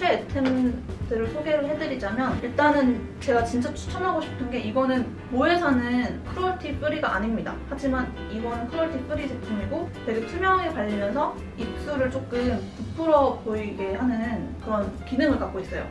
최애 템들을 소개를 해드리자면 일단은 제가 진짜 추천하고 싶은 게 이거는 모에사는 cruelty free가 아닙니다. 하지만 이거는 cruelty free 제품이고 되게 투명하게 발리면서 입술을 조금 부풀어 보이게 하는 그런 기능을 갖고 있어요.